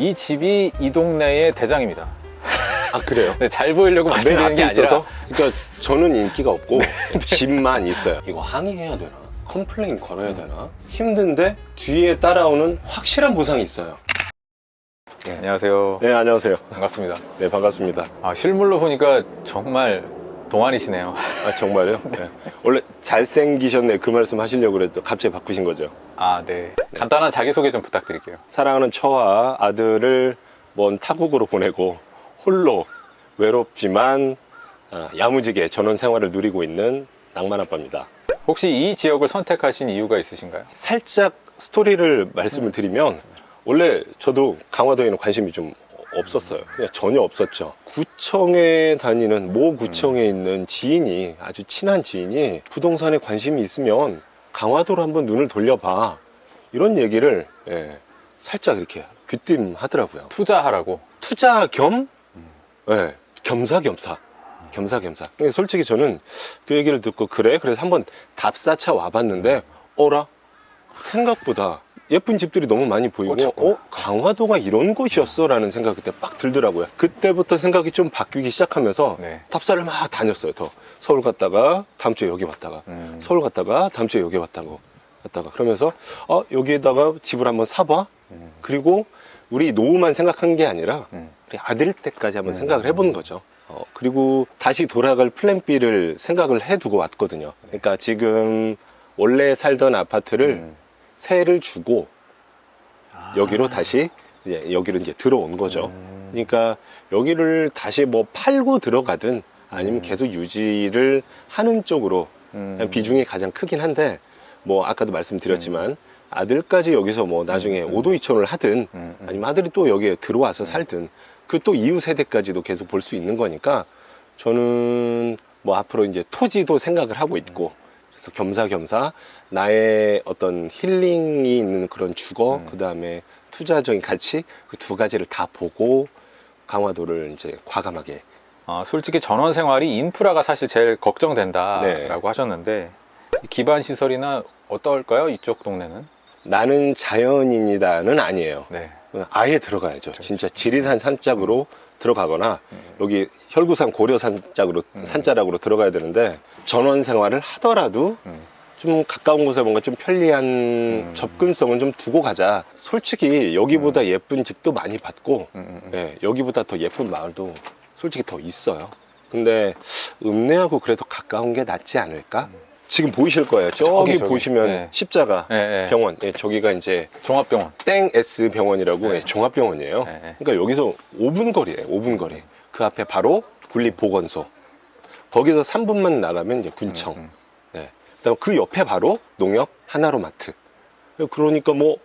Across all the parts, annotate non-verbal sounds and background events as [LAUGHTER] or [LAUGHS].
이 집이 이 동네의 대장입니다. 아 그래요? 네, 잘 보이려고 맨 말씀드리는 앞에 게 아니라 있어서 그러니까 저는 인기가 없고 집만 있어요 이거 항의해야 되나? complain 걸어야 되나? 힘든데 뒤에 따라오는 확실한 보상이 있어요 안녕하세요. 네 안녕하세요 반갑습니다. 네 반갑습니다 아, 실물로 보니까 정말 동안이시네요. 아 정말요? [LAUGHS] 네. 원래 잘생기셨네 그 말씀 하시려고 그랬더 갑자기 바꾸신 거죠 아, 네. 간단한 자기소개 좀 부탁드릴게요. 사랑하는 처와 아들을 먼 타국으로 보내고 홀로 외롭지만 아, 야무지게 전원 생활을 누리고 있는 낭만 아빠입니다 혹시 이 지역을 선택하신 이유가 있으신가요? 살짝 스토리를 말씀을 드리면 원래 저도 강화도에는 관심이 좀 없었어요. 그냥 전혀 없었죠. 구청에 다니는 모 구청에 있는 지인이 아주 친한 지인이 부동산에 관심이 있으면 강화도로 한번 눈을 돌려봐. 이런 얘기를 예, 살짝 이렇게 귀띔하더라고요. 투자하라고. 투자 겸? 예, 겸사겸사. 겸사겸사. 솔직히 저는 그 얘기를 듣고 그래? 그래서 한번 답사차 와봤는데 어라 생각보다 예쁜 집들이 너무 많이 보이고 꽂혔구나. 어 강화도가 이런 곳이었어 라는 생각이 그때 빡 들더라고요 그때부터 생각이 좀 바뀌기 시작하면서 네. 답사를 막 다녔어요 더 서울 갔다가 다음 주에 여기 왔다가 음, 서울 갔다가 다음 주에 여기 왔다고 갔다가 그러면서 어 여기에다가 집을 한번 사봐 음, 그리고 우리 노후만 생각한 게 아니라 음. 우리 아들 때까지 한번 음. 생각을 해보는 거죠. 어, 그리고 다시 돌아갈 플랜 B를 생각을 해두고 왔거든요. 그러니까 지금 원래 살던 아파트를 음. 세를 주고 아. 여기로 다시 이제 여기로 이제 들어온 거죠. 음. 그러니까 여기를 다시 뭐 팔고 들어가든 아니면 음. 계속 유지를 하는 쪽으로 음. 비중이 가장 크긴 한데 뭐 아까도 말씀드렸지만 아들까지 여기서 뭐 나중에 음. 오도이촌을 하든 음, 음. 아니면 아들이 또 여기에 들어와서 음. 살든 그 또 이후 세대까지도 계속 볼 수 있는 거니까 저는 뭐 앞으로 이제 토지도 생각을 하고 있고 그래서 겸사겸사 나의 어떤 힐링이 있는 그런 주거 음. 그 다음에 투자적인 가치 그 두 가지를 다 보고 강화도를 이제 과감하게 아, 솔직히 전원 생활이 인프라가 사실 제일 걱정된다라고 네. 하셨는데 기반 시설이나 어떨까요? 이쪽 동네는? 나는 자연인이다는 아니에요. 네. 아예 들어가야죠. 진짜 지리산 산짝으로 들어가거나 음. 여기 혈구산 고려산 짝으로 음. 산자락으로 들어가야 되는데 전원 생활을 하더라도 음. 좀 가까운 곳에 뭔가 좀 편리한 음. 접근성은 좀 두고 가자. 솔직히 여기보다 예쁜 집도 많이 봤고 음, 음, 음. 예, 여기보다 더 예쁜 마을도 솔직히 더 있어요. 근데 읍내하고 그래도 가까운 게 낫지 않을까? 지금 보이실 거예요. 저기, 저기. 보시면 네. 십자가 네, 네. 병원. 예, 저기가 이제 종합병원. 땡 S 병원이라고 네. 예, 종합병원이에요. 네, 네. 그러니까 여기서 5분 거리예요. 5분 거리. 그 앞에 바로 군립보건소. 거기서 3분만 나가면 이제 군청. 음, 네. 그다음 그 옆에 바로 농협 하나로마트. 그러니까 뭐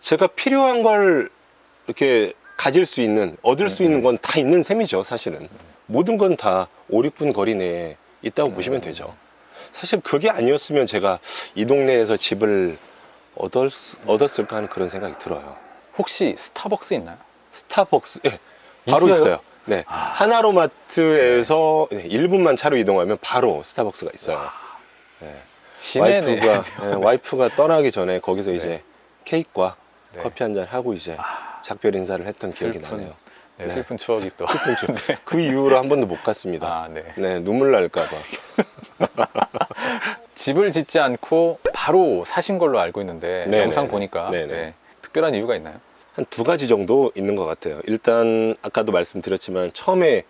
제가 필요한 걸 이렇게 가질 수 있는 얻을 수 음, 있는 음. 건다 있는 셈이죠, 사실은. 모든 건 다 5, 6분 거리 내에 있다고 음. 보시면 되죠. 사실 그게 아니었으면 제가 이 동네에서 집을 얻었, 얻었을까 하는 그런 생각이 들어요. 혹시 스타벅스 있나요? 스타벅스, 예, 바로 있어요? 있어요. 네. 아. 하나로마트에서 1분만 차로 이동하면 바로 스타벅스가 있어요. 네. 시내네. 와이프가, 예, [LAUGHS] 와이프가 떠나기 전에 거기서 네. 이제 케이크와 네. 커피 한 잔 하고 이제 아, 작별 인사를 했던 기억이 나네요. 네, 네. 슬픈 추억이 또. 슬픈 추억. [LAUGHS] 그 이후로 한 번도 못 갔습니다. 아, 네. 네, 눈물 날까봐. [LAUGHS] 집을 짓지 않고 바로 사신 걸로 알고 있는데. 영상 보니까. 네. 특별한 이유가 있나요? 한 두 가지 정도 있는 것 같아요. 일단 아까도 말씀드렸지만 처음에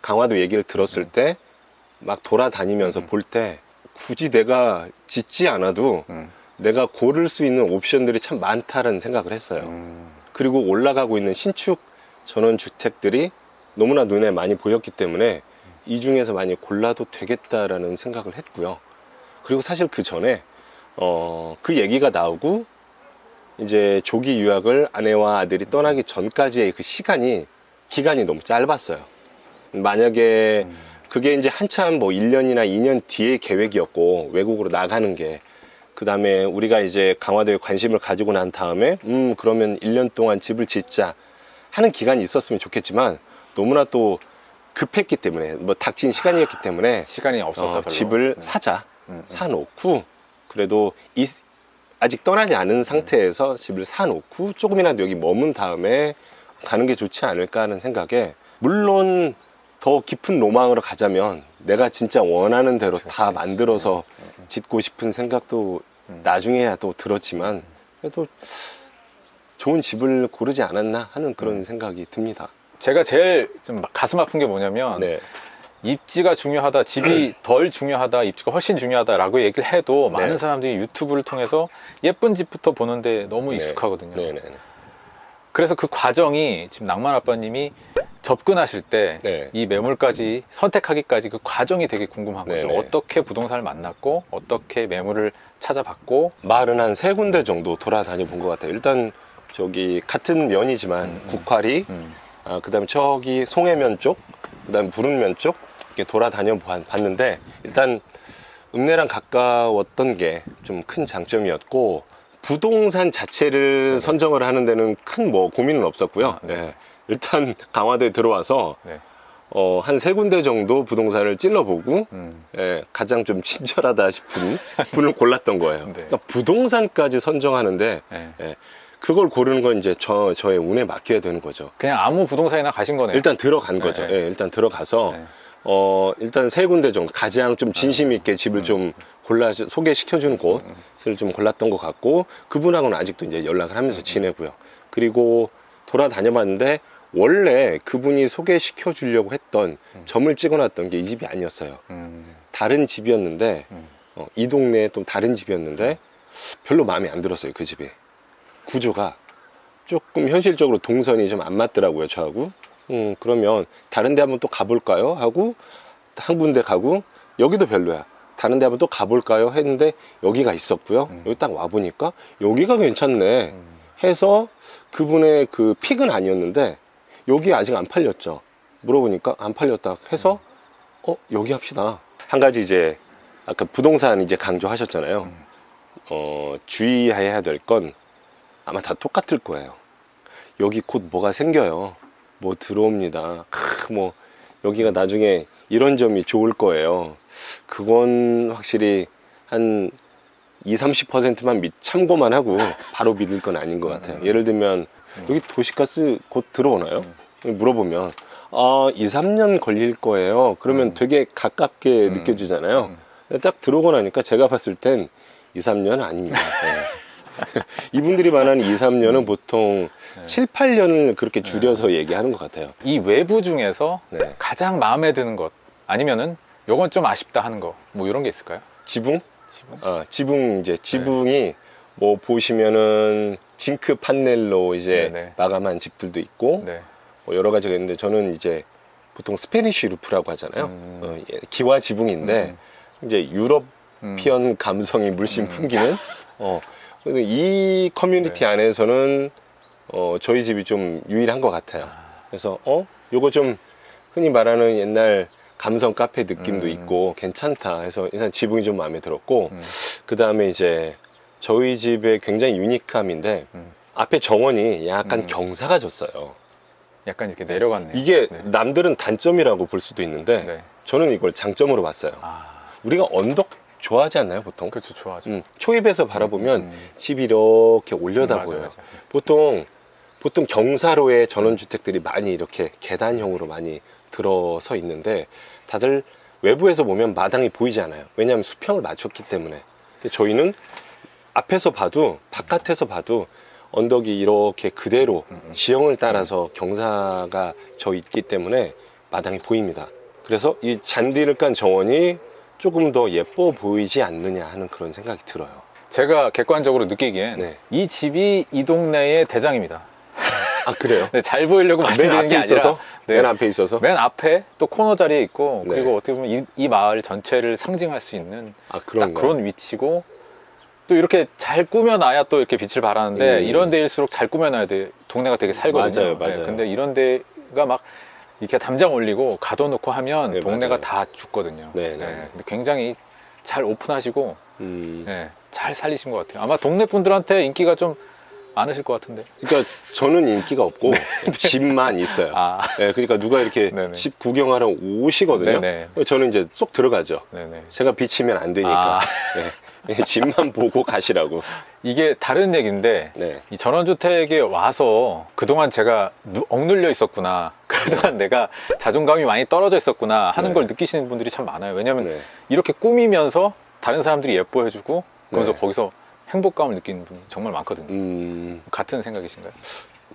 강화도 얘기를 들었을 음. 때막 돌아다니면서 음. 볼때 굳이 내가 짓지 않아도 음. 내가 고를 수 있는 옵션들이 참 많다는 생각을 했어요. 음. 그리고 올라가고 있는 신축 전원 주택들이 너무나 눈에 많이 보였기 때문에 이 중에서 많이 골라도 되겠다라는 생각을 했고요. 그리고 사실 그 전에 어, 그 얘기가 나오고 이제 조기 유학을 아내와 아들이 떠나기 전까지의 그 시간이 기간이 너무 짧았어요. 만약에 음. 그게 이제 한참 뭐 1년이나 2년 뒤의 계획이었고 외국으로 나가는 게 그 다음에 우리가 이제 강화도에 관심을 가지고 난 다음에 음 그러면 1년 동안 집을 짓자 하는 기간이 있었으면 좋겠지만 너무나 또 급했기 때문에 뭐 닥친 시간이었기 때문에 시간이 없었다 어. 집을 음. 사자 음, 음. 사놓고 그래도 이 아직 떠나지 않은 상태에서 집을 사놓고 조금이라도 여기 머문 다음에 가는 게 좋지 않을까 하는 생각에 물론 더 깊은 로망으로 가자면 내가 진짜 원하는 대로 그렇지, 다. 만들어서 음, 음. 짓고 싶은 생각도 음. 나중에야 또 들었지만 그래도 좋은 집을 고르지 않았나 하는 그런 음. 생각이 듭니다. 제가 제일 좀 가슴 아픈 게 뭐냐면 네, 입지가 중요하다, 집이 덜 중요하다, 입지가 훨씬 중요하다 라고 얘기를 해도 네. 많은 사람들이 유튜브를 통해서 예쁜 집부터 보는데 너무 네. 익숙하거든요. 네, 네, 그래서 그 과정이 지금 낭만 아빠님이 접근하실 때 네. 이 매물까지 선택하기까지 그 과정이 되게 궁금한 거죠. 네네. 어떻게 부동산을 만났고 어떻게 매물을 찾아봤고 마을은 한 세 군데 정도 돌아다녀 본 것 같아요. 일단 저기 같은 면이지만 음, 음. 국화리, 음, 아, 그 다음에 저기 송해면 쪽, 그 다음에 부른면 쪽 이렇게 돌아다녀 봐- 봤는데 일단 읍내랑 가까웠던 게 좀 큰 장점이었고 부동산 자체를 네네. 선정을 하는 데는 큰 뭐 고민은 없었고요. 아, 네. 네. 일단 강화도에 들어와서 네. 어, 한 세 군데 정도 부동산을 찔러보고 음, 예, 가장 좀 친절하다 싶은 분을 골랐던 거예요. 네. 그러니까 부동산까지 선정하는데 네. 그걸 고르는 건 이제 저, 저의 운에 맡겨야 되는 거죠. 그냥 아무 부동산이나 가신 거네요. 일단 들어간 네, 거죠. 네. 예, 일단 들어가서 네. 어, 일단 세 군데 정도 가장 좀 진심 있게 집을 음. 좀 골라 소개시켜 주는 음, 곳을 좀 골랐던 것 같고 그분하고는 아직도 이제 연락을 하면서 음. 지내고요. 그리고 돌아다녀 봤는데 원래 그분이 소개시켜 주려고 했던 음. 점을 찍어 놨던 게 이 집이 아니었어요. 음, 다른 집이었는데 음. 어, 이 동네에 또 다른 집이었는데 별로 마음에 안 들었어요 그 집이 구조가 조금 현실적으로 동선이 좀 안 맞더라고요 저하고 음 그러면 다른 데 한번 또 가볼까요? 하고 한 군데 가고 여기도 별로야. 다른 데 한번 또 가볼까요? 했는데 여기가 있었고요. 음. 여기 딱 와보니까 여기가 괜찮네 음. 해서 그분의 그 픽은 아니었는데 여기 아직 안 팔렸죠. 물어보니까 안 팔렸다 해서 어 여기 합시다. 한 가지 이제 아까 부동산 이제 강조하셨잖아요. 음. 어 주의해야 될 건 아마 다 똑같을 거예요. 여기 곧 뭐가 생겨요 뭐 들어옵니다 크, 뭐 여기가 나중에 이런 점이 좋을 거예요 그건 확실히 한 20, 30%만 참고만 하고 [LAUGHS] 바로 믿을 건 아닌 것 같아요 음. 예를 들면 음. 여기 도시가스 곧 들어오나요? 물어보면 아 2, 3년 걸릴 거예요 그러면 음. 되게 가깝게 음. 느껴지잖아요 음. 딱 들어오고 나니까 제가 봤을 땐 2, 3년 아닙니다 네. [LAUGHS] [LAUGHS] 이분들이 말하는 2, 3년은 보통 네. 7, 8년을 그렇게 줄여서 얘기하는 것 같아요 이 외부 중에서 네. 가장 마음에 드는 것 아니면은 요건 좀 아쉽다 하는 거 뭐 이런 게 있을까요? 지붕? 지금? 아, 지붕 이제 네. 지붕이 뭐 보시면은 징크 판넬로 이제 네, 네. 마감한 집들도 있고 네. 뭐 여러 가지가 있는데 저는 이제 보통 Spanish roof라고 하잖아요. 음. 어, 예, 기와 지붕인데 이제 European 음. 감성이 물씬 음. 풍기는 [LAUGHS] 어 이 커뮤니티 네. 안에서는 어 저희 집이 좀 유일한 것 같아요. 아, 그래서 어 요거 좀 흔히 말하는 옛날 감성 카페 느낌도 음. 있고 괜찮다 해서 일단 지붕이 좀 마음에 들었고 음. 그 다음에 이제 저희 집의 굉장히 유니크함인데 음. 앞에 정원이 약간 음. 경사가 졌어요. 약간 이렇게 내려갔네요. 이게 네. 남들은 단점이라고 볼 수도 있는데 네. 저는 이걸 장점으로 봤어요. 아, 우리가 언덕 좋아하지 않나요, 보통? 그렇죠. 좋아하죠. 음, 초입에서 바라보면 음. 집이 이렇게 음, 올려다 맞아, 보여요. 맞아. 보통 보통 경사로의 전원주택들이 많이 이렇게 계단형으로 많이 들어서 있는데 다들 외부에서 보면 마당이 보이지 않아요. 왜냐하면 수평을 맞췄기 때문에. 저희는 앞에서 봐도 바깥에서 봐도 언덕이 이렇게 그대로 음, 음. 지형을 따라서 경사가 져 있기 때문에 마당이 보입니다. 그래서 이 잔디를 깐 정원이 조금 더 예뻐 보이지 않느냐 하는 그런 생각이 들어요. 제가 객관적으로 느끼기엔 네. 이 집이 이 동네의 대장입니다. 아 그래요? 네, 잘 보이려고 맨 말씀드리는 앞에 게 아니라 있어서 네. 맨 앞에 있어서 맨 앞에 또 코너 자리에 있고 네. 그리고 어떻게 보면 이, 이 마을 전체를 상징할 수 있는 아딱 그런가? 그런 위치고 또 이렇게 잘 꾸며놔야 또 이렇게 빛을 발하는데 음. 이런 데일수록 잘 꾸며놔야 돼 동네가 되게 살거든요. 맞아요, 맞아요. 네, 근데 이런 데가 막 이렇게 담장 올리고 가둬놓고 하면 네, 동네가 맞아요. 다 죽거든요. 네, 네, 네. 근데 굉장히 잘 오픈하시고 음, 네, 잘 살리신 것 같아요. 아마 동네 분들한테 인기가 좀 많으실 것 같은데. 그러니까 저는 인기가 없고 [LAUGHS] 집만 있어요. 아, 네, 그러니까 누가 이렇게 네네. 집 구경하러 오시거든요. 네네. 저는 이제 쏙 들어가죠. 네네. 제가 비치면 안 되니까 아, 네. 네, 집만 보고 가시라고. 이게 다른 얘기인데 네. 이 전원주택에 와서 그동안 제가 누- 억눌려 있었구나. 그동안 내가 자존감이 많이 떨어져 있었구나 하는 네. 걸 느끼시는 분들이 참 많아요. 왜냐면 네. 이렇게 꾸미면서 다른 사람들이 예뻐해주고 그러면서 네. 거기서 행복감을 느끼는 분이 정말 많거든요. 음, 같은 생각이신가요?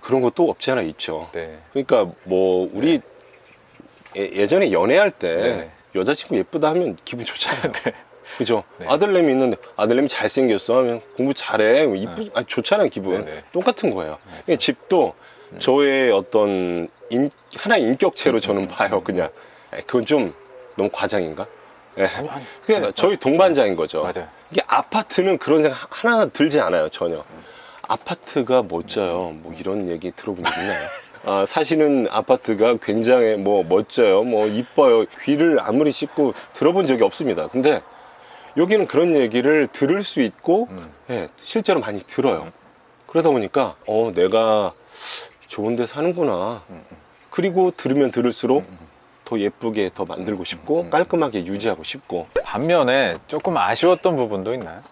그런 것도 없지 않아 있죠. 네. 그러니까 뭐 우리 예, 전에 연애할 때 네. 여자친구 예쁘다 하면 기분 좋잖아요. [LAUGHS] 그죠? 네. 아들내미 있는데 아들내미 잘생겼어 하면 공부 잘해 이쁘 아니, 좋잖아요 기분. 똑같은 거예요. 그러니까 집도 음. 저의 어떤 인, 하나의 인격체로 음, 저는 음, 봐요. 음. 그냥 에, 그건 좀 너무 과장인가? 네, 저희 동반자인 거죠. 맞아요. 이게 아파트는 그런 생각 하나 들지 않아요 전혀. 아파트가 멋져요. 뭐 이런 얘기 들어본 적 있나요? 아, 사실은 아파트가 굉장히 뭐 멋져요. 뭐 이뻐요. 귀를 아무리 씻고 들어본 적이 없습니다. 근데 여기는 그런 얘기를 들을 수 있고 음. 예, 실제로 많이 들어요. 그러다 보니까 어 내가 좋은 데 사는구나. 음, 음, 그리고 들으면 들을수록 음, 음. 더 예쁘게 더 만들고 싶고 음. 깔끔하게 유지하고 싶고 반면에 조금 아쉬웠던 부분도 있나요?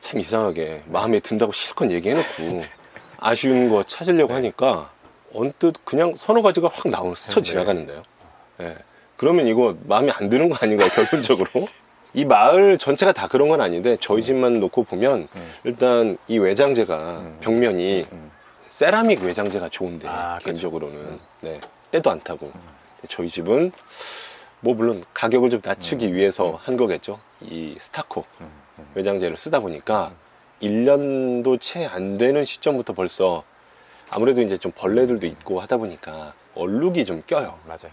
참 이상하게 마음에 든다고 실컷 얘기해놓고 [LAUGHS] 아쉬운 거 찾으려고 네. 하니까 언뜻 그냥 서너 가지가 확 나오는 스쳐 네. 지나가는데요. 예. 그러면 이거 마음에 안 드는 거 아닌가요, [LAUGHS] 결론적으로? 이 마을 전체가 다 그런 건 아닌데 저희 집만 놓고 보면 음. 일단 이 외장재가 음. 벽면이 음. 세라믹 외장재가 좋은데 아. 개인적으로는 음. 네, 때도 안 타고 저희 집은 뭐 물론 가격을 좀 낮추기 음. 위해서 음. 한 거겠죠. 이 스타코 음. 음. 외장재를 쓰다 보니까 1년도 채 안 되는 시점부터 벌써 아무래도 이제 좀 벌레들도 있고 하다 보니까 얼룩이 좀 껴요. 맞아요.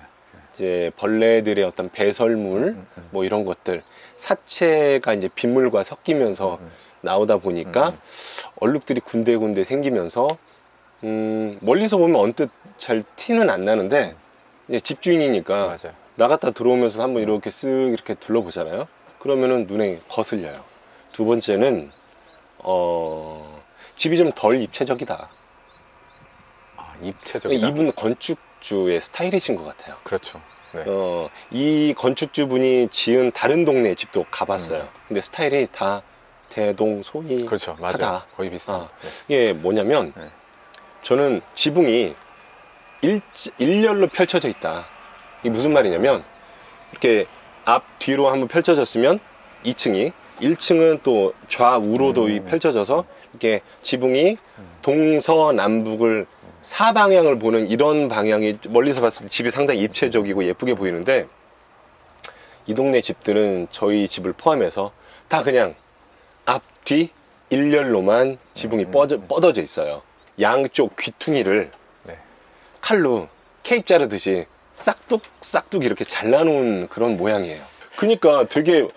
이제 벌레들의 어떤 배설물 음, 음. 뭐 이런 것들 사체가 이제 빗물과 섞이면서 음. 나오다 보니까 음. 얼룩들이 군데군데 생기면서 음, 멀리서 보면 언뜻 잘 티는 안 나는데 집주인이니까 맞아요. 나갔다 들어오면서 한번 이렇게 쓱 이렇게 둘러보잖아요. 그러면은 눈에 거슬려요. 두 번째는 어 집이 좀 덜 입체적이다. 아, 입체적이다. 이분 건축주의 스타일이신 것 같아요. 그렇죠. 네. 어, 이 건축주분이 지은 다른 동네 집도 가봤어요. 음. 근데 스타일이 다 대동 소이. 그렇죠. 맞아요. 하다. 거의 비슷한. 아. 이게 뭐냐면 네. 저는 지붕이 일, 일렬로 펼쳐져 있다. 이게 무슨 말이냐면 이렇게 앞 뒤로 한번 펼쳐졌으면 2층이 1층은 또 좌우로도 음. 이 펼쳐져서 이렇게 지붕이 음. 동서남북을 사방향을 보는 이런 방향이 멀리서 봤을 때 집이 상당히 입체적이고 예쁘게 보이는데 이 동네 집들은 저희 집을 포함해서 다 그냥 앞 뒤 일렬로만 지붕이 음. 뻗어, 뻗어 져 있어요. 양쪽 귀퉁이를 네. 칼로 케이크 자르듯이 싹둑 싹둑 이렇게 잘라놓은 그런 모양이에요. 그러니까 되게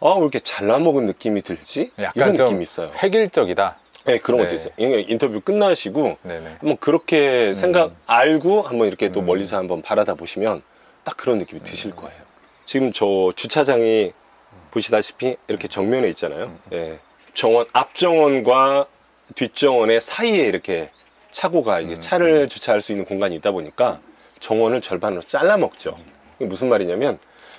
아 왜 이렇게 잘라먹은 느낌이 들지? 약간 이런 좀 느낌이 있어요. 획일적이다. 네 그런 네. 것도 있어요. 인터뷰 끝나시고 네네. 한번 그렇게 생각 음. 알고 한번 이렇게 또 음. 멀리서 한번 바라다 보시면 딱 그런 느낌이 드실 음. 거예요. 지금 저 주차장이 보시다시피 이렇게 정면에 있잖아요. 음. 예. 정원 앞정원과 뒷정원의 사이에 이렇게 차고가 이게 음. 차를 주차할 수 있는 공간이 있다 보니까 정원을 절반으로 잘라 먹죠. 무슨 말이냐면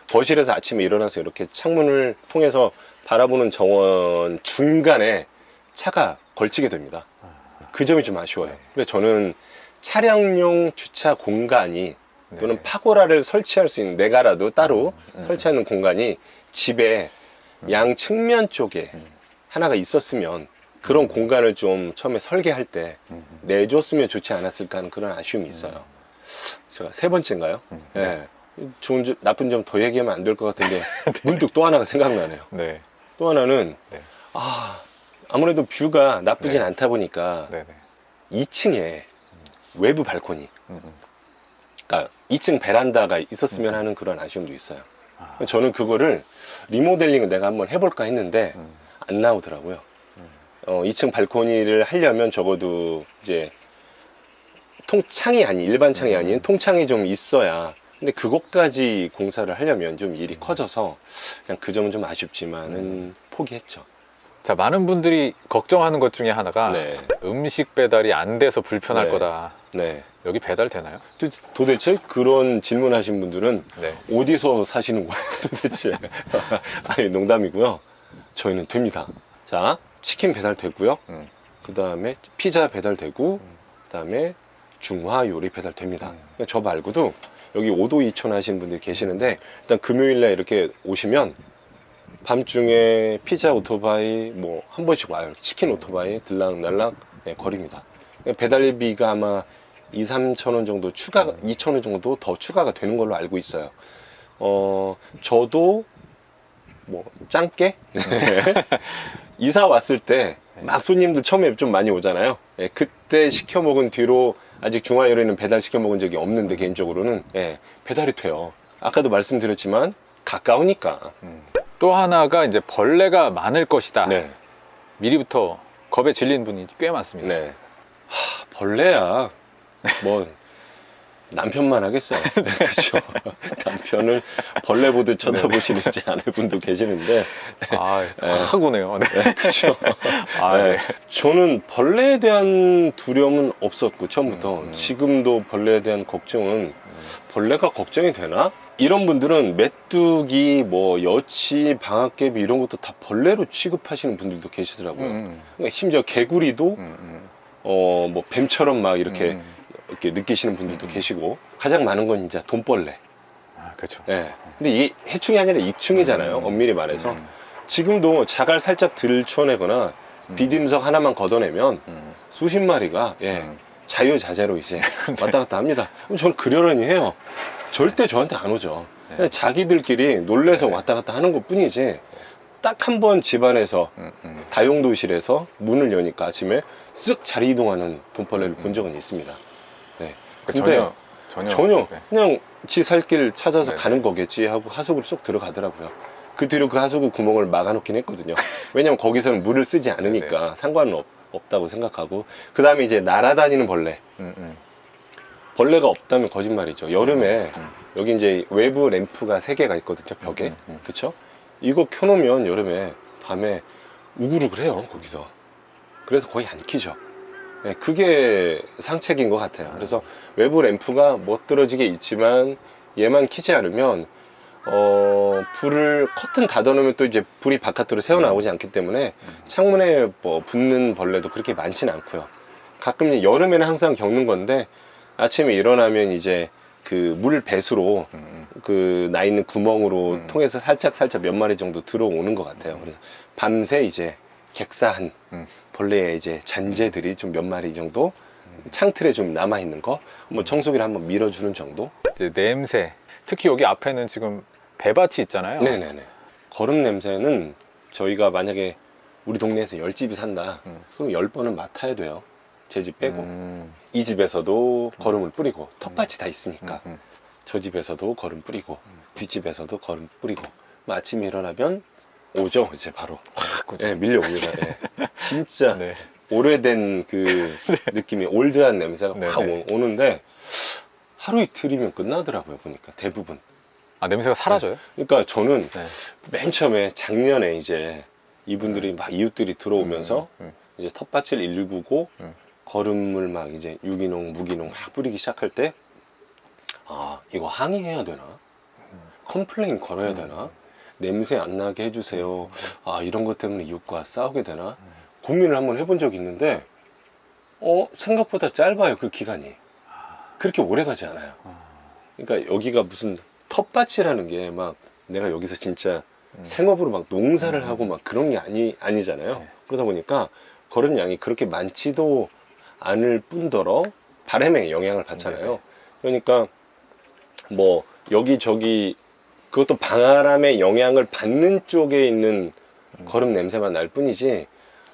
거실에서 아침에 일어나서 이렇게 창문을 통해서 바라보는 정원 중간에 차가 걸치게 됩니다. 그 점이 좀 아쉬워요. 네. 그래서 저는 차량용 주차 공간이 네. 또는 파고라를 설치할 수 있는 내가라도 따로 음, 음. 설치하는 공간이 집에 음. 양 측면 쪽에 음. 하나가 있었으면 그런 공간을 좀 처음에 설계할 때 음. 내줬으면 좋지 않았을까 하는 그런 아쉬움이 있어요. 제가 세 번째인가요? 음. 예. 좋은 점, 나쁜 점 더 얘기하면 안 될 것 같은데 [LAUGHS] 문득 또 하나가 생각나네요. 네. 또 하나는 네. 아 아무래도 뷰가 나쁘진 네. 않다 보니까 네네. 2층에 외부 발코니, 음, 음. 그러니까 2층 베란다가 있었으면 하는 그런 아쉬움도 있어요. 아, 저는 그거를 리모델링을 내가 한번 해볼까 했는데 음. 안 나오더라고요. 음. 어, 2층 발코니를 하려면 적어도 이제 통창이 아닌 일반 창이 음. 아닌 통창이 좀 있어야. 근데 그것까지 공사를 하려면 좀 일이 커져서 그냥 그 점은 좀 아쉽지만은 음. 포기했죠. 자 많은 분들이 걱정하는 것 중에 하나가 네. 음식 배달이 안 돼서 불편할 네. 거다. 네. 여기 배달 되나요? 도- 도대체 그런 질문하신 분들은 네. 어디서 사시는 거예요 도대체 [LAUGHS] 아니 농담이고요 저희는 됩니다 자 치킨 배달 되고요. 음. 그 다음에 피자 배달 되고 그 다음에 중화 요리 배달 됩니다. 음. 그러니까 저 말고도 여기 5도 2천 하시는 분들이 계시는데 일단 금요일날 이렇게 오시면 밤중에 피자 오토바이 뭐 한 번씩 와요. 치킨 오토바이 들락날락 네, 거립니다. 그러니까 배달비가 아마 2, 3천 원 정도 추가, 2천 원 정도 더 추가가 되는 걸로 알고 있어요. 어, 저도 뭐 짱깨 [LAUGHS] [LAUGHS] 이사 왔을 때 막 손님들 처음에 좀 많이 오잖아요. 예, 그때 시켜 먹은 뒤로 아직 중화 요리는 배달 시켜 먹은 적이 없는데 개인적으로는 예, 배달이 돼요. 아까도 말씀드렸지만 가까우니까. 음. 또 하나가 이제 벌레가 많을 것이다. 네, 미리부터 겁에 질린 분이 꽤 많습니다. 네. 하, 벌레야. 뭐 [LAUGHS] 남편만 하겠어요. [LAUGHS] 네, 그렇죠. 남편을 벌레 보듯 쳐다보시는 이제 아내분도 계시는데, 아, 네. 확 오네요. 네. 네, 그렇죠. [LAUGHS] 아, 네. 네. 저는 벌레에 대한 두려움은 없었고 처음부터 음, 음. 지금도 벌레에 대한 걱정은 벌레가 걱정이 되나? 이런 분들은 메뚜기, 뭐 여치, 방앗개비 이런 것도 다 벌레로 취급하시는 분들도 계시더라고요. 음, 그러니까 심지어 개구리도 음, 음, 어뭐 뱀처럼 막 이렇게 음. 이렇게 느끼시는 분들도 음. 계시고 가장 많은 건 이제 돈벌레. 아, 그렇죠. 예. 근데 이게 해충이 아니라 이충이잖아요. 음. 엄밀히 말해서 음, 지금도 자갈 살짝 들춰내거나 음. 디딤석 하나만 걷어내면 음, 수십 마리가 예, 음. 자유자재로 이제 [LAUGHS] 왔다 갔다 합니다. 그럼 저는 그러려니 해요. 절대 저한테 안 오죠. 네. 그냥 자기들끼리 놀래서 네. 왔다 갔다 하는 것 뿐이지 딱 한 번 집안에서. 다용도실에서 문을 여니까 아침에 쓱 자리 이동하는 돈벌레를 본 적은 있습니다. 그 근데 전혀 전혀 전혀 네. 그냥 지 살 길 찾아서 네. 가는 거겠지 하고 하수구를 쏙 들어가더라고요. 그 뒤로 그 하수구 구멍을 막아 놓긴 했거든요. [LAUGHS] 왜냐면 거기서는 물을 쓰지 않으니까 네. 상관은 없, 없다고 생각하고 그 다음에 이제 날아다니는 벌레 음, 음, 벌레가 없다면 거짓말이죠. 여름에 음. 여기 이제 외부 램프가 세 개가 있거든요. 벽에 음, 음. 그쵸? 이거 켜놓으면 여름에 밤에 우글우글 해요 거기서. 그래서 거의 안 키죠. 네, 그게 상책인 것 같아요. 그래서 외부 램프가 멋들어지게 있지만 얘만 키지 않으면 어, 불을 커튼 닫아놓으면 또 이제 불이 바깥으로 새어나오지 않기 때문에 창문에 뭐 붙는 벌레도 그렇게 많지는 않고요. 가끔 여름에는 항상 겪는 건데 아침에 일어나면 이제 그 물 배수로 음, 음. 그나 있는 구멍으로 음. 통해서 살짝 살짝 몇 마리 정도 들어오는 것 같아요. 그래서 밤새 이제 객사한 음. 벌레의 이제 잔재들이 좀 몇 마리 정도 창틀에 좀 남아 있는 거, 음. 뭐 청소기를 한번 밀어주는 정도. 이제 냄새. 특히 여기 앞에는 지금 배밭이 있잖아요. 네네네. 거름 냄새는 저희가 만약에 우리 동네에서 열 집이 산다, 음. 그럼 열 번은 맡아야 돼요. 제 집 빼고 음, 이 집에서도 거름을 뿌리고 텃밭이 다 있으니까 음, 음. 저 집에서도 거름 뿌리고 뒷집에서도 거름 뿌리고 뭐 아침에 일어나면 오죠 이제 바로 확 오죠. 예, 밀려옵니다 예. [LAUGHS] 진짜 네. 오래된 그 [LAUGHS] 느낌이 올드한 냄새가 네, 확 네. 오- 오는데 하루 이틀이면 끝나더라고요 보니까 대부분 아 냄새가 사라져요? 그러니까 저는 네. 맨 처음에 작년에 이제 이분들이 막 이웃들이 들어오면서 음, 음, 이제 텃밭을 일구고 음. 거름을 막 이제 유기농, 무기농 막 뿌리기 시작할 때 아, 이거 항의해야 되나? complain 걸어야 음. 되나? 냄새 안 나게 해주세요. 아, 이런 것 때문에 이웃과 싸우게 되나? 음. 고민을 한번 해본 적이 있는데, 어, 생각보다 짧아요, 그 기간이. 그렇게 오래 가지 않아요. 아, 그러니까 여기가 무슨 텃밭이라는 게 막 내가 여기서 진짜 음. 생업으로 막 농사를 음. 하고 막 그런 게 아니, 아니잖아요. 네. 그러다 보니까 걸은 양이 그렇게 많지도 않을 뿐더러 바람에 영향을 받잖아요. 네네. 그러니까 뭐 여기저기 그것도 바람의 영향을 받는 쪽에 있는 음. 거름 냄새만 날 뿐이지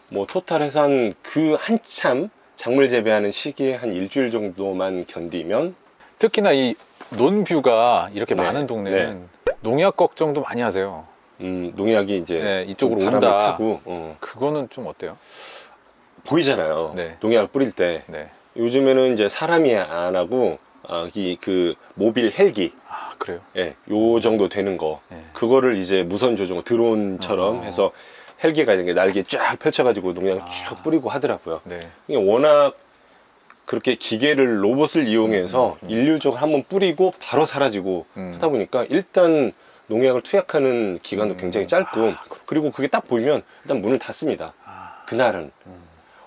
뭐 토탈 해서 한 그 한참 작물 재배하는 시기에 한 일주일 정도만 견디면 특히나 이 논뷰가 이렇게 네, 많은 동네는 농약 걱정도 많이 하세요. 음, 농약이 이제 네, 이쪽으로 온다. 타고 어, 그거는 좀 어때요? 보이잖아요. 네. 농약을 뿌릴 때 네. 요즘에는 이제 사람이 안 하고 아, 이 그 모빌 헬기 아 그래요? 예, 요 정도 되는 거 네. 그거를 이제 무선 조종 드론처럼 어. 해서 헬기가 이렇게 날개 쫙 펼쳐가지고 농약을 아. 쭉 뿌리고 하더라고요. 네. 이게 워낙 그렇게 기계를 로봇을 이용해서 음, 음. 일률적으로 한번 뿌리고 바로 사라지고 음. 하다 보니까 일단 농약을 투약하는 기간도 음. 굉장히 짧고 아, 그리고 그게 딱 보이면 일단 문을 닫습니다. 아, 그날은 음,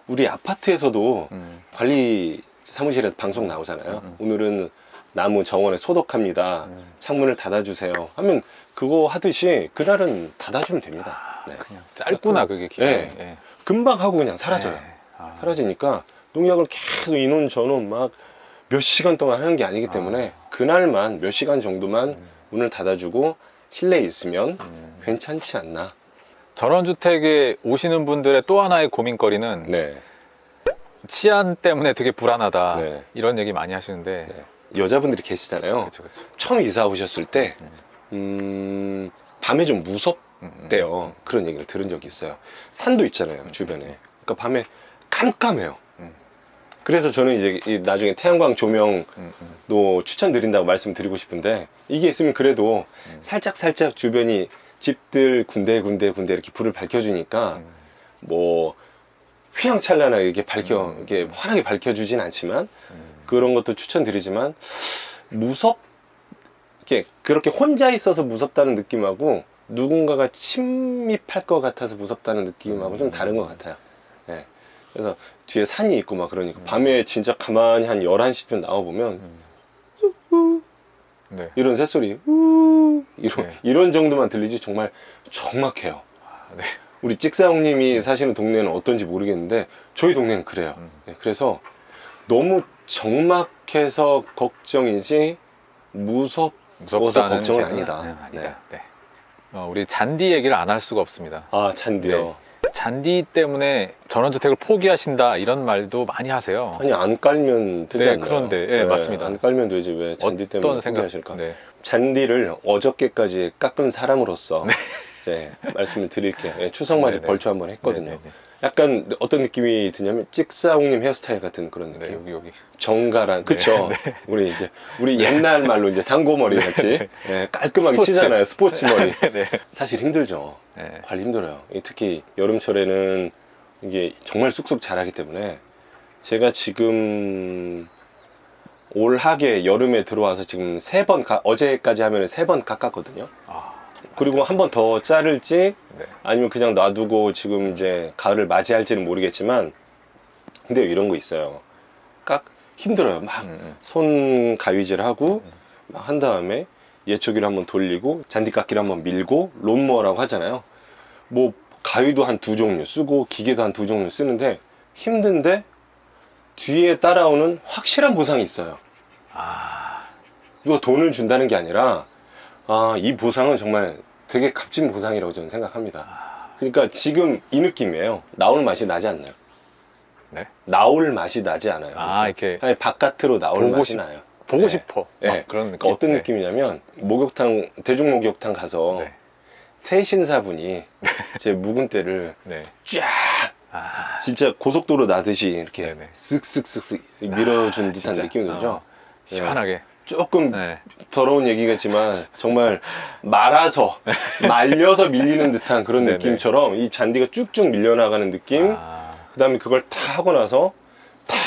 우리 아파트에서도 음. 관리 사무실에서 방송 나오잖아요. 음, 음. 오늘은 나무 정원에 소독합니다. 음. 창문을 닫아주세요. 하면 그거 하듯이 그날은 닫아주면 됩니다. 네. 그냥 짧구나 그게 기간이. 네. 예. 금방 하고 그냥 사라져요. 네. 아. 사라지니까 농약을 계속 인원 전원 막 몇 시간 동안 하는 게 아니기 때문에 그날만 몇 시간 정도만 음. 문을 닫아주고 실내에 있으면 음. 괜찮지 않나. 전원주택에 오시는 분들의 또 하나의 고민거리는 네. 치안 때문에 되게 불안하다 네. 이런 얘기 많이 하시는데 네. 여자분들이 계시잖아요. 그렇죠, 그렇죠. 처음 이사 오셨을 때, 음. 음, 밤에 좀 무섭대요. 음, 음. 그런 얘기를 들은 적이 있어요. 산도 있잖아요, 주변에. 그러니까 밤에 깜깜해요. 음. 그래서 저는 이제 이 나중에 태양광 조명도 음, 음. 추천드린다고 말씀드리고 싶은데 이게 있으면 그래도 음. 살짝 살짝 주변이 집들 군데 군데 군데 이렇게 불을 밝혀주니까 음. 뭐 휘황찬란하게 이렇게 밝혀 음. 이렇게 환하게 밝혀주진 않지만 음. 그런 것도 추천드리지만 무섭 이렇게 그렇게 혼자 있어서 무섭다는 느낌하고 누군가가 침입할 것 같아서 무섭다는 느낌하고 좀 다른 것 같아요. 예. 그래서 뒤에 산이 있고 막 그러니까 음. 밤에 진짜 가만히 한 11시쯤 나와 보면 음. 네. 이런 새소리 우 이런 네. 이런 정도만 들리지 정말 적막해요. 아, 네. 우리 찍사 형님이 사시는 동네는 어떤지 모르겠는데 저희 동네는 그래요. 음. 네, 그래서 너무 적막해서 걱정이지 무섭 무섭다는 걱정은 아니다. 아니다. 네. 어, 우리 잔디 얘기를 안 할 수가 없습니다. 아 잔디요. 잔디 때문에 전원주택을 포기하신다 이런 말도 많이 하세요. 아니 안 깔면 되지 네, 않나요? 그런데, 예, 맞습니다. 안 깔면 되지 왜 잔디 때문에 어떤 생각? 포기하실까? 네. 잔디를 어저께까지 깎은 사람으로서 [LAUGHS] 이제 말씀을 드릴게요. 예, 추석 맞이 네, 네. 벌초 한번 했거든요. 네, 네, 약간 어떤 느낌이 드냐면 찍사홍님 헤어스타일 같은 그런 네. 느낌. 네, 여기 여기. 정갈한 그쵸 [LAUGHS] 우리 이제 우리 옛날 말로 이제 상고머리 같이 예, 깔끔하게 스포츠. 치잖아요 스포츠 머리 [LAUGHS] 네. 사실 힘들죠 네. 관리 힘들어요 이 특히 여름철에는 이게 정말 쑥쑥 자라기 때문에 제가 지금 올 하계 여름에 들어와서 지금 세 번 어제까지 하면 세 번 깎았거든요 아, 그리고 한 번 더 자를지 네. 아니면 그냥 놔두고 지금 이제 가을을 맞이할지는 모르겠지만 근데 이런 거 있어요 깍 힘들어요 막 음, 음. 손 가위질하고 음. 막한 다음에 예초기를 한번 돌리고 잔디깎기를 한번 밀고 론모어라고 하잖아요 뭐 가위도 한 두 종류 쓰고 기계도 한 두 종류 쓰는데 힘든데 뒤에 따라오는 확실한 보상이 있어요 아, 이거 돈을 준다는 게 아니라 아 이 보상은 정말 되게 값진 보상이라고 저는 생각합니다 그러니까 지금 이 느낌이에요 나올 맛이 나지 않나요? 네. 나올 맛이 나지 않아요 아 이렇게 아니 바깥으로 나올 맛이 싶- 나요 보고 네. 싶어. 네. 막 그런 느낌. 어떤 네. 느낌이냐면 목욕탕 대중 목욕탕 가서 네. 새 신사분이 제 묵은 때를 네. 쫙 아, 진짜 고속도로 나듯이 이렇게. 쓱쓱쓱쓱 밀어준 아, 듯한. 느낌이 들죠. 어, 시원하게. 조금 네. 더러운 얘기겠지만 정말 말아서 [LAUGHS] 말려서 밀리는 듯한 그런. 느낌처럼 이 잔디가 쭉쭉 밀려나가는 느낌. 아, 그 다음에 그걸 다 하고 나서 탁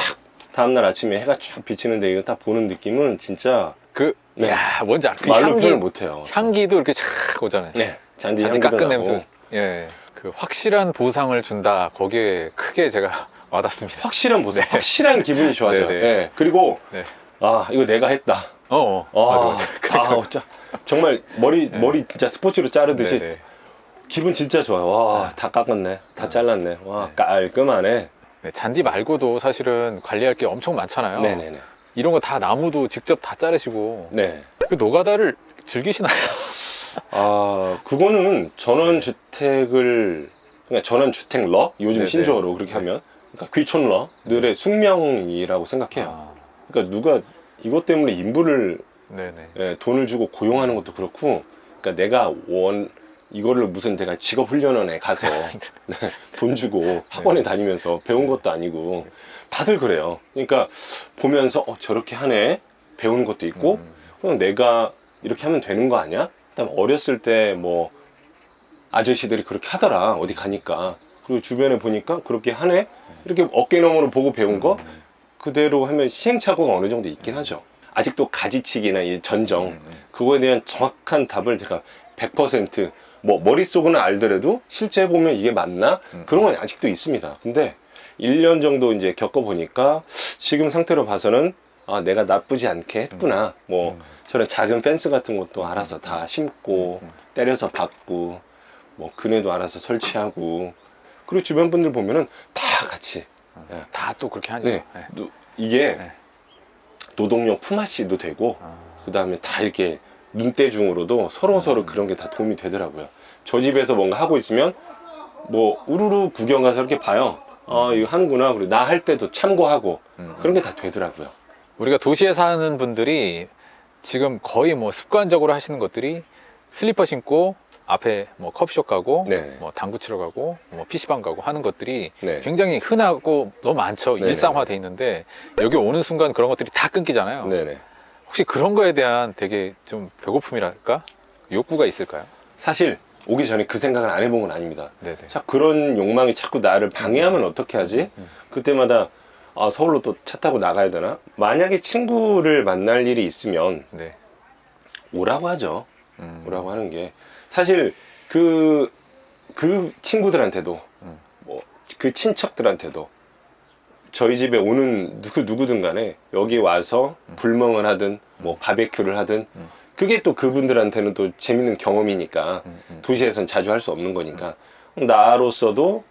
다음날 아침에 해가 쫙 비치는데 이거 딱 보는 느낌은 진짜 그, 네. 야, 뭔지 알아. 그 말로 향기, 표현 못해요. 향기도 이렇게 촥 오잖아요. 네, 잔디 잔디 깎은. 냄새. 예. 그 확실한 보상을 준다. 거기에 크게 제가 [LAUGHS] 와닿습니다. 확실한 보상, 네. 확실한 기분이 좋아져요. 예. 그리고 네. 아 이거 내가 했다. 어, 어. 아, 맞아, 맞아. 아, 어쩌- 정말 머리 네. 머리 진짜 스포츠로 자르듯이 네네. 기분 진짜 좋아요. 와, 네. 다 깎았네, 다 잘랐네. 와, 네. 깔끔하네. 네, 잔디 말고도 사실은 관리할 게 엄청 많잖아요. 네네네. 이런 거 다 나무도 직접 다 자르시고 네. 그 노가다를 즐기시나요? 아 그거는 전원 주택을 그러니까 전원 주택러 요즘 네네. 신조어로 그렇게 하면 그러니까 귀촌러들의 숙명이라고 생각해요. 아, 그러니까 누가 이것 때문에 인부를. 예, 돈을 주고 고용하는 것도 그렇고, 그러니까 내가 원 이거를 무슨 내가 직업 훈련원에 가서 [LAUGHS] 네, 돈 주고 학원에 다니면서 배운 것도 아니고 다들 그래요. 그러니까 보면서 어, 저렇게 하네? 배우는 것도 있고, 음, 그럼 내가 이렇게 하면 되는 거 아니야? 그다음 어렸을 때 뭐 아저씨들이 그렇게 하더라. 어디 가니까. 그리고 주변에 보니까 그렇게 하네? 이렇게 어깨너머로 보고 배운 거 그대로 하면 시행착오가 어느 정도 있긴 하죠 아직도 가지치기나 이 전정 음, 음. 그거에 대한 정확한 답을 제가 100%뭐 머릿속은 알더라도 실제 보면 이게 맞나 음. 그런 건 아직도 있습니다 근데 1년 정도 이제 겪어보니까 지금 상태로 봐서는 아 내가 나쁘지 않게 했구나 뭐 음. 저런 작은 펜스 같은 것도 알아서 다 심고 음. 때려서 박고 뭐 그네도 알아서 설치하고 그리고 주변 분들 보면은 다 같이 예. 다또 그렇게 하니까. 네. 네. 누- 이게 네. 노동용 품앗이도 되고 아, 그 다음에 다 이렇게 눈대중으로도 서로 서로 음. 그런 게 다 도움이 되더라고요. 저 집에서 뭔가 하고 있으면 뭐 우르르 구경 가서 이렇게 봐요. 아 이거 하는구나. 그리고 나 할 때도 참고하고 음. 그런 게 다 되더라고요. 우리가 도시에 사는 분들이 지금 거의 뭐 습관적으로 하시는 것들이 슬리퍼 신고 앞에 뭐 커피숍 가고 네. 뭐 당구 치러 가고 뭐 PC방 가고 하는 것들이 네. 굉장히 흔하고 너무 많죠. 네네네. 일상화돼 있는데 여기 오는 순간 그런 것들이 다 끊기잖아요. 네네. 혹시 그런 거에 대한 되게 좀 배고픔이랄까? 욕구가 있을까요? 사실 오기 전에 그 생각을 안 해본 건 아닙니다. 네네. 자 그런 욕망이 자꾸 나를 방해하면 어떻게 하지? 음. 그때마다 아 서울로 또 차 타고 나가야 되나? 만약에 친구를 만날 일이 있으면 네. 오라고 하죠. 음. 뭐라고 하는 게 사실 그, 그 친구들한테도 음. 뭐그 친척들한테도 저희 집에 오는 누구 누구든 간에 여기 와서 음. 불멍을 하든 뭐 바베큐를 하든 음. 그게 또 그분들한테는 또 재밌는 경험이니까 음, 음. 도시에선 자주 할 수 없는 거니까 나로서도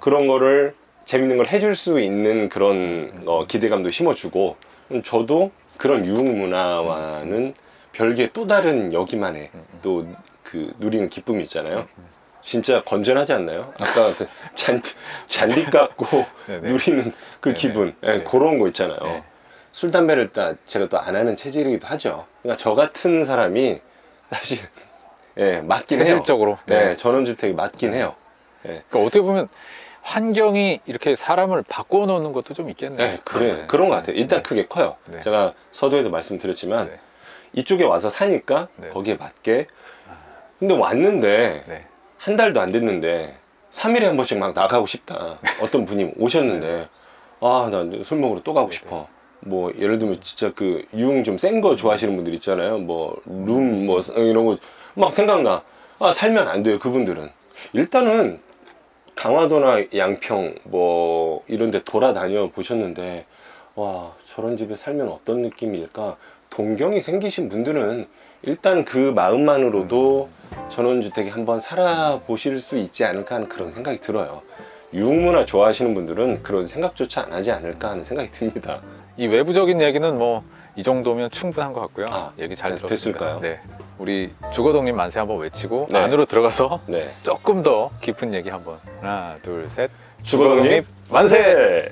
그런 거를 재밌는 걸 해줄 수 있는 그런 어, 기대감도 심어주고 음, 저도 그런 유흥 문화와는 별개 또 다른 여기만의 음, 음. 또 그 누리는 기쁨이 있잖아요. 진짜 건전하지 않나요? 아까 그 잔, 잔디 깎고 네네. [LAUGHS] 누리는 그 네네. 기분 예, 네. 그런 거 있잖아요. 네. 술 담배를 다 제가 또 안 하는 체질이기도 하죠. 그러니까 저 같은 사람이 사실 예, 맞긴 해요. 현실적으로. 네, 전원주택이 맞긴 해요. 그러니까 어떻게 보면 환경이 이렇게 사람을 바꿔놓는 것도 좀 있겠네요. 네, 그래 네. 그런 것 같아요. 일단 네. 크게 커요. 네. 제가 서도에도 말씀드렸지만 네. 이쪽에 와서 사니까 네. 거기에 맞게. 근데 왔는데 네. 한 달도 안 됐는데 3일에 한 번씩 막 나가고 싶다. [LAUGHS] 어떤 분이 오셨는데 아, 나 술 먹으러 또 가고 네. 싶어. 뭐 예를 들면 진짜 그 유흥 좀 센 거 좋아하시는 분들 있잖아요. 뭐룸뭐 이런 거 막 생각나. 아, 살면 안 돼요. 그분들은. 일단은 강화도나 양평 뭐 이런 데 돌아다녀 보셨는데 와, 저런 집에 살면 어떤 느낌일까? 동경이 생기신 분들은 일단 그 마음만으로도 전원주택에 한번 살아보실 수 있지 않을까 하는 그런 생각이 들어요. 유흥문화 좋아하시는 분들은 그런 생각조차 안 하지 않을까 하는 생각이 듭니다. 이 외부적인 얘기는 뭐 이 정도면 충분한 것 같고요. 아, 얘기 잘 네, 들었습니다. 됐을까요? 네. 우리 주거동님 만세 한번 외치고 네. 안으로 들어가서 네. 조금 더 깊은 얘기 한번 하나 둘 셋. 주거독립 만세!